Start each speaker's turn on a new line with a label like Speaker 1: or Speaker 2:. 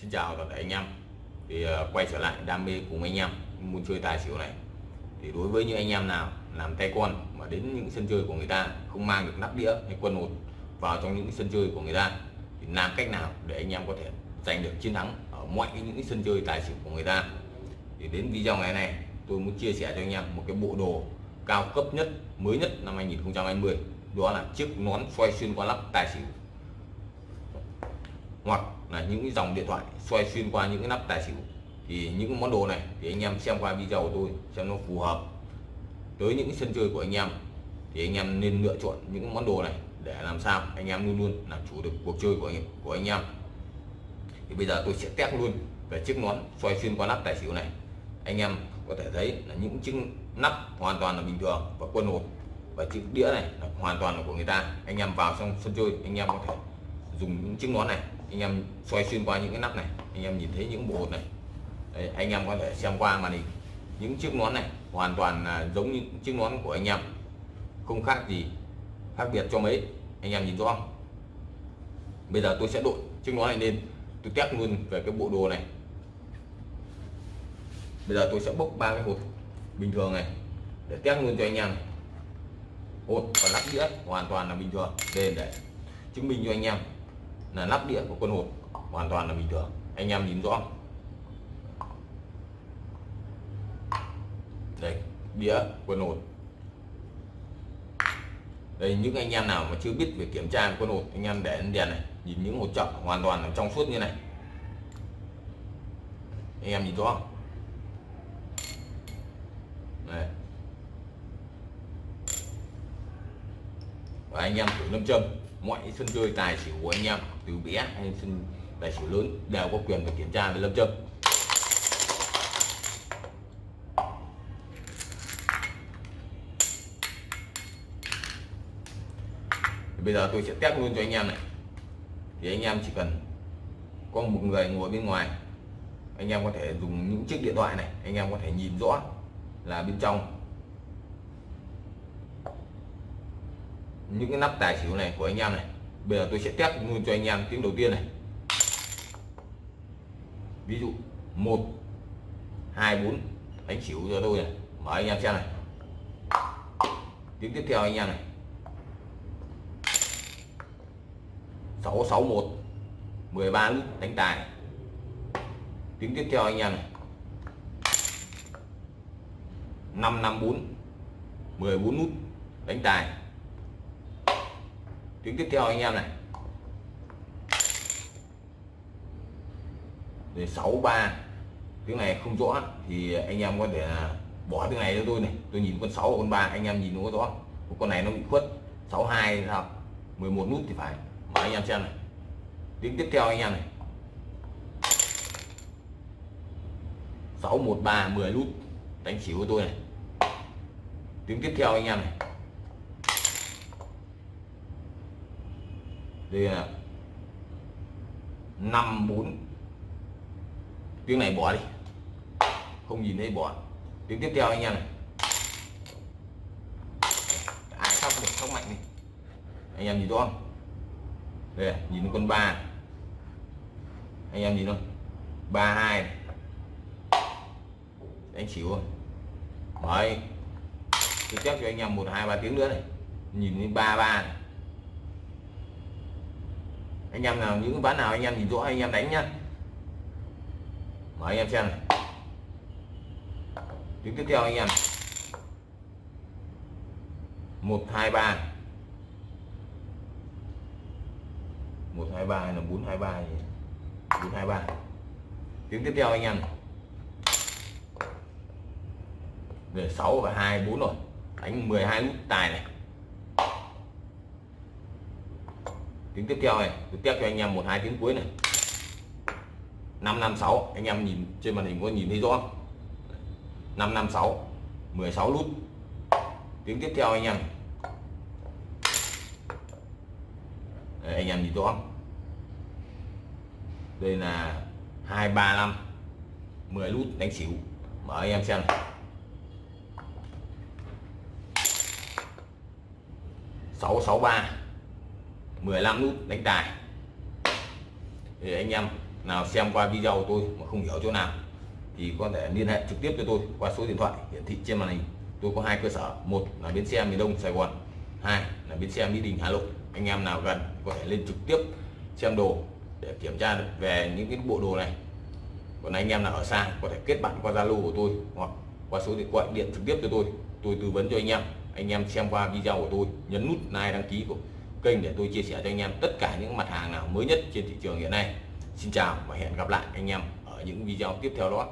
Speaker 1: Xin chào toàn thể anh em. Thì uh, quay trở lại đam mê cùng anh em muốn chơi tài xỉu này. Thì đối với những anh em nào làm tay con mà đến những sân chơi của người ta không mang được nắp đĩa hay quân hột vào trong những sân chơi của người ta thì làm cách nào để anh em có thể giành được chiến thắng ở mọi những sân chơi tài xỉu của người ta? Thì đến video ngày này tôi muốn chia sẻ cho anh em một cái bộ đồ cao cấp nhất mới nhất năm 2020 đó là chiếc nón xoay xuyên qua lắp tài xỉu hoặc là những cái dòng điện thoại xoay xuyên qua những cái nắp tài xỉu. Thì những món đồ này thì anh em xem qua video của tôi xem nó phù hợp tới những sân chơi của anh em. Thì anh em nên lựa chọn những món đồ này để làm sao anh em luôn luôn làm chủ được cuộc chơi của anh của anh em. Thì bây giờ tôi sẽ test luôn về chiếc nón xoay xuyên qua nắp tài xỉu này. Anh em có thể thấy là những chiếc nắp hoàn toàn là bình thường và quân hột. Và chiếc đĩa này là hoàn toàn là của người ta. Anh em vào trong sân chơi, anh em có thể dùng những chiếc nón này anh em xoay xuyên qua những cái nắp này anh em nhìn thấy những bộ hột này. Đấy, anh em có thể xem qua màn hình. Những chiếc nón này hoàn toàn là giống như chiếc nón của anh em không khác gì khác biệt cho mấy. Anh em nhìn rõ không? Bây giờ tôi sẽ đội chiếc nón này lên tôi test luôn về cái bộ đồ này. Bây giờ tôi sẽ bốc ba cái hột bình thường này để test luôn cho anh em hột và lắp đĩa hoàn toàn là bình thường để để chứng minh cho anh em là lắp đĩa của con hộp hoàn toàn là bình thường. Anh em nhìn rõ. Đây, đĩa, quân hột đây, những anh em nào mà chưa biết về kiểm tra quân hột anh em để đèn này, nhìn những hột chậm hoàn toàn là trong suốt như này. Anh em nhìn rõ. Không đây. Và anh em thử lâm châm mọi sân chơi tài xỉu của anh em, từ bé hay sân tài xỉu lớn đều có quyền được kiểm tra về lâm châm thì bây giờ tôi sẽ test luôn cho anh em này. Thì anh em chỉ cần có một người ngồi bên ngoài, anh em có thể dùng những chiếc điện thoại này, anh em có thể nhìn rõ là bên trong những cái nắp tài xỉu này của anh em này. Bây giờ tôi sẽ test luôn cho anh em tiếng đầu tiên này. Ví dụ, một, hai, bốn, đánh xỉu cho tôi này. Mở anh em xem này. Tiếng tiếp theo anh em này. 661 13 nút đánh tài tiếng tiếp theo anh em này. 554 14 nút đánh tài tiếng tiếp theo anh em này. Để 63 tiếng này không rõ, thì anh em có thể bỏ tiếng này cho tôi này. Tôi nhìn con 6 con 3 anh em nhìn nó rõ. Con này nó bị khuất. 62 sao? 11 nút thì phải. Mà anh em xem này. Tiếng tiếp theo anh em này. 613 10 nút. Đánh xỉu của tôi này. Tiếng tiếp theo anh em này. Đây là 54 tiếng này bỏ đi. Không nhìn thấy bỏ. Tiếng tiếp theo anh em này. Ai sóc được sóc mạnh đi. Anh em nhìn rõ không? Đây, nhìn con ba anh em nhìn không? Ba hai đánh chịu rồi đấy. Tiếp cho anh em một, hai, ba tiếng nữa này. Nhìn đến ba ba anh em nào, những ván nào, anh em nhìn rõ anh em đánh nhá. Mở anh em xem này tiếng tiếp theo anh em. Một, hai, ba. Một, hai, ba hay là bốn, hai, ba bốn, hai, ba. Tiếng tiếp theo anh em. Về sáu và 2 4 rồi. Đánh 12 nút tài này. Tiếng tiếp theo này tôi tiếp cho anh em một hai tiếng cuối này. 556 anh em nhìn trên màn hình có nhìn thấy rõ 556 16 nút tiếng tiếp theo anh em. Đây, anh em nhìn rõ đây là 235 10 nút đánh xỉu. Mở anh em xem này. Sáu sáu ba. 15 nút đánh tài. Thì anh em nào xem qua video của tôi mà không hiểu chỗ nào thì có thể liên hệ trực tiếp cho tôi qua số điện thoại hiển thị trên màn hình. Tôi có hai cơ sở, một là bến xe miền đông sài gòn, hai là bến xe mỹ đình hà nội. Anh em nào gần có thể lên trực tiếp xem đồ để kiểm tra được về những cái bộ đồ này. Còn anh em nào ở xa có thể kết bạn qua zalo của tôi hoặc qua số điện thoại điện trực tiếp cho tôi. Tôi tư vấn cho anh em anh em xem qua video của tôi, nhấn nút like đăng ký của kênh để tôi chia sẻ cho anh em tất cả những mặt hàng nào mới nhất trên thị trường hiện nay. Xin chào và hẹn gặp lại anh em ở những video tiếp theo đó.